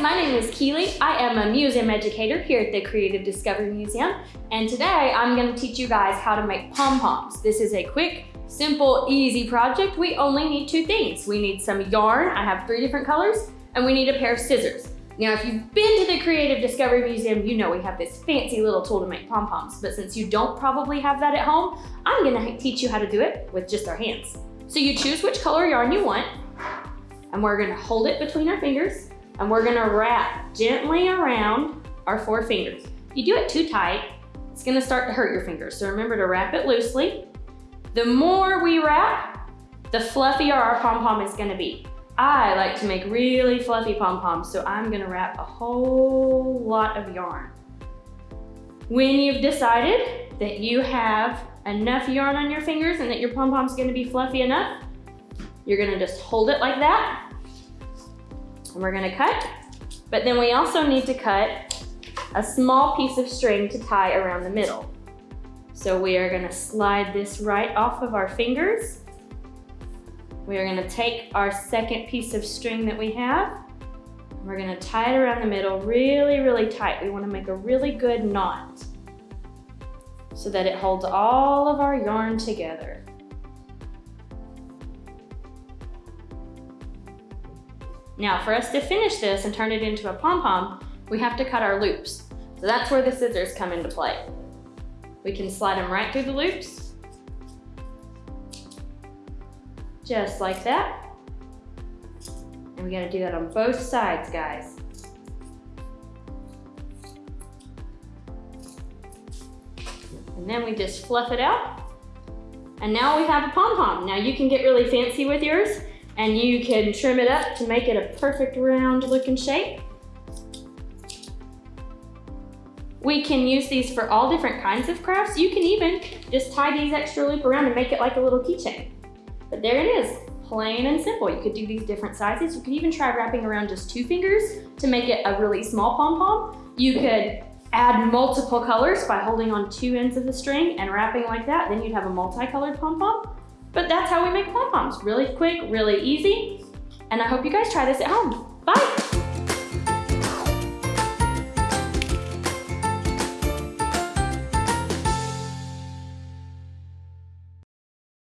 my name is Keely. I am a museum educator here at the Creative Discovery Museum, and today I'm gonna teach you guys how to make pom-poms. This is a quick, simple, easy project. We only need two things. We need some yarn, I have three different colors, and we need a pair of scissors. Now, if you've been to the Creative Discovery Museum, you know we have this fancy little tool to make pom-poms, but since you don't probably have that at home, I'm gonna teach you how to do it with just our hands. So you choose which color yarn you want, and we're gonna hold it between our fingers, and we're gonna wrap gently around our four fingers. If you do it too tight, it's gonna start to hurt your fingers. So remember to wrap it loosely. The more we wrap, the fluffier our pom-pom is gonna be. I like to make really fluffy pom-poms, so I'm gonna wrap a whole lot of yarn. When you've decided that you have enough yarn on your fingers and that your pom-pom's gonna be fluffy enough, you're gonna just hold it like that and we're gonna cut, but then we also need to cut a small piece of string to tie around the middle. So we are gonna slide this right off of our fingers. We are gonna take our second piece of string that we have, we're gonna tie it around the middle really, really tight. We wanna make a really good knot so that it holds all of our yarn together. Now for us to finish this and turn it into a pom-pom, we have to cut our loops. So that's where the scissors come into play. We can slide them right through the loops. Just like that. And we gotta do that on both sides, guys. And then we just fluff it out. And now we have a pom-pom. Now you can get really fancy with yours and you can trim it up to make it a perfect round looking shape. We can use these for all different kinds of crafts. You can even just tie these extra loop around and make it like a little keychain. But there it is, plain and simple. You could do these different sizes. You could even try wrapping around just two fingers to make it a really small pom-pom. You could add multiple colors by holding on two ends of the string and wrapping like that. Then you'd have a multicolored pom-pom. But that's how we make pom-poms. Really quick, really easy. And I hope you guys try this at home. Bye.